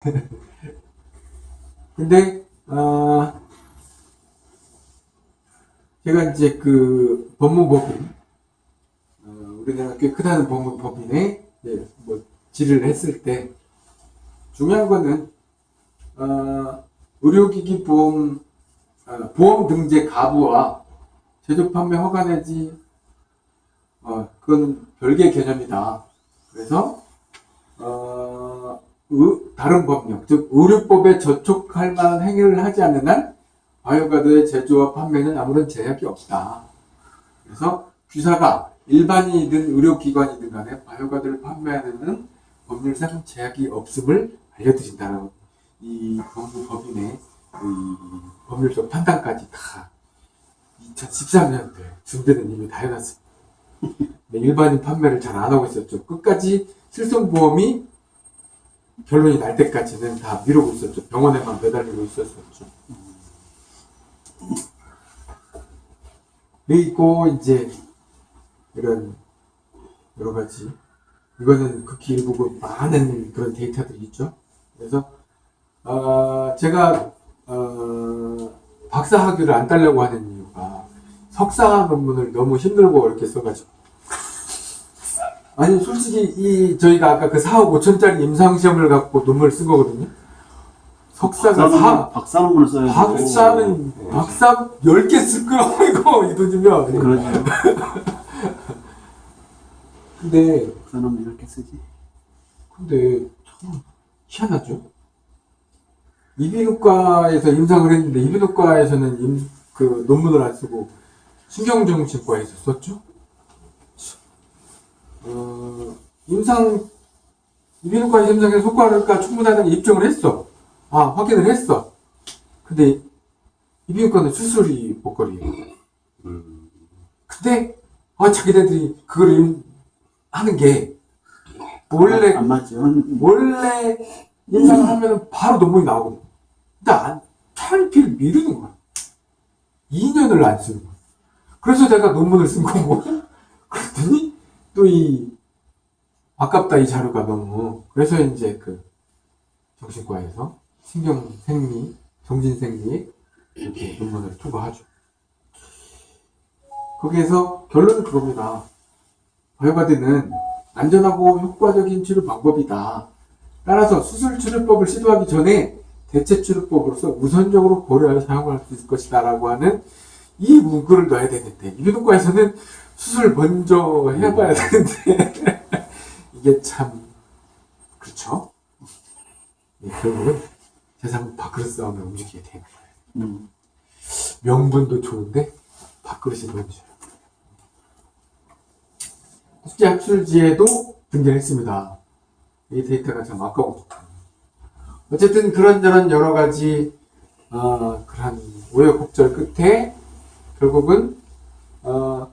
근데 어, 제가 이제 그 법무법인 어, 우리나라 꽤 크다는 법무법인에 이제 뭐 질의를 했을 때 중요한 거는 어, 의료기기 보험 어, 보험 등재 가부와 제조 판매 허가 내지 어, 그건 별개의 개념이다. 그래서 어, 의- 다른 법령, 즉 의료법에 저촉할 만한 행위를 하지 않는 한 바이오가드의 제조와 판매는 아무런 제약이 없다. 그래서 귀사가 일반인이든 의료기관이든 간에 바이오가드를 판매하는 법률상 제약이 없음을 알려드린다라고 이 법무 법인의 이 법률적 판단까지 다 2013년도에 준비는 이미 다 해놨습니다. 네, 일반인 판매를 잘 안 하고 있었죠. 끝까지 실손보험이 결론이 날 때까지는 다 미루고 있었죠. 병원에만 매달리고 있었었죠. 그리고 이제 이런 여러 가지 이거는 극히 일부고 많은 그런 데이터들이 있죠. 그래서 어, 제가 어, 박사 학위를 안 따려고 하는 이유가 석사 논문을 너무 힘들고 어렵게 써가지고 아니 솔직히 이 저희가 아까 그 4억 5천짜리 임상시험을 갖고 논문을 쓴 거거든요. 석사가 4 박사 논문을 써야. 박사는 네. 박사 10개 쓸 거라고 이거 이 돈이면 그러죠. 근데 박사 논문 이렇게 쓰지. 근데 참 희한하죠. 이비인후과에서 임상을 했는데 이비인후과에서는 임, 그 논문을 안 쓰고 신경정신과에서 썼죠. 어, 임상 이비인후과 임상에 효과가 충분하다는 입증을 했어. 아 확인을 했어. 근데 이비인후과는 수술이 목걸이에요. 음. 근데 아 자기네들이 그걸 임- 하는 게 원래 안 맞죠. 원래 임상을 하면 바로 논문이 나오거든. 근데 안, 차일피를 미루는 거야. 2년을 안 쓰는 거야. 그래서 내가 논문을 쓴 거고. 또 이, 아깝다 이 자료가 너무. 그래서 이제 그 정신과에서 신경생리, 정신생리 이렇게 논문을 투과하죠. 거기에서 결론은 그겁니다. 바이오가드는 안전하고 효과적인 치료 방법이다. 따라서 수술 치료법을 시도하기 전에 대체 치료법으로서 우선적으로 고려하여 사용할 수 있을 것이다. 라고 하는 이 문구를 넣어야 되는데, 이비인후과에서는 수술 먼저 해봐야 되는데, 이게 참, 그렇죠? 예, 결국은 세상 밥그릇 싸움에 움직이게 되는 거예요. 음. 명분도 좋은데, 밥그릇이 문제예요. 국제 학술지에도 등재했습니다. 이 데이터가 참 아까워. 어쨌든 그런저런 여러 가지 어, 그런 우여곡절 끝에 결국은 어,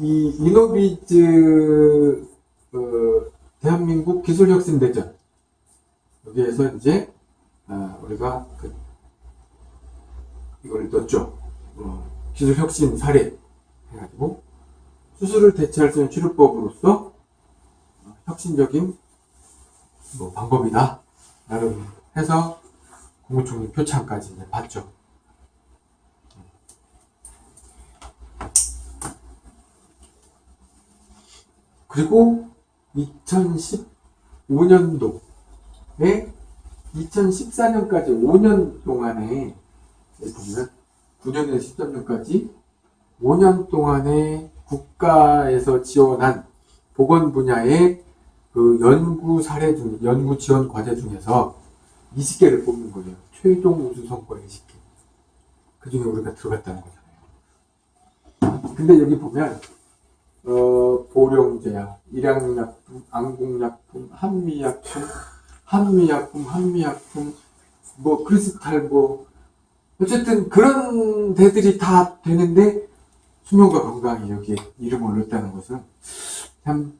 이 이노비즈 어, 대한민국 기술혁신대전 여기에서 이제 어, 우리가 그 이걸 넣었죠. 어, 기술혁신 사례 해가지고 수술을 대체할 수 있는 치료법으로서 혁신적인 뭐 방법이다. 나름 해서 국무총리 표창까지 이제 받죠. 그리고 2015년도에 2014년까지 5년 동안에 보면 9년에서 13년까지 5년 동안에 국가에서 지원한 보건 분야의 그 연구 사례 중, 연구 지원 과제 중에서 20개를 뽑는 거예요. 최종 우수 성과 20개. 그 중에 우리가 들어갔다는 거잖아요. 근데 여기 보면, 어, 보령제약, 일양약품, 안국약품, 한미약품, 한미약품, 한미약품, 뭐, 크리스탈, 뭐, 어쨌든 그런 데들이 다 되는데, 수명과 건강이 여기에 이름을 올렸다는 것은 참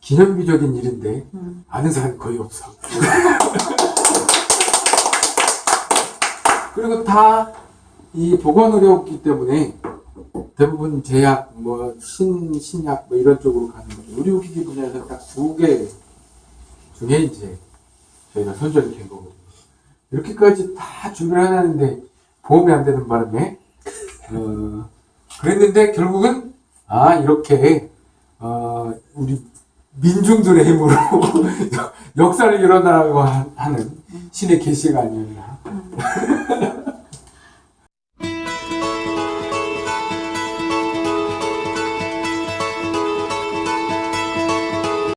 기념비적인 일인데 음. 아는 사람이 거의 없어. 그리고 다 이 보건의료기 때문에 대부분 제약, 뭐 신, 신약 뭐 이런 쪽으로 가는 거죠. 의료기기 분야에서 딱 두 개 중에 이제 저희가 선정이 된 거거든요. 이렇게까지 다 준비를 해놨는데 보험이 안 되는 바람에 어, 그랬는데 결국은 아 이렇게 어, 우리 민중들의 힘으로 역사를 일어나고 하- 하는 신의 계시가 아니었나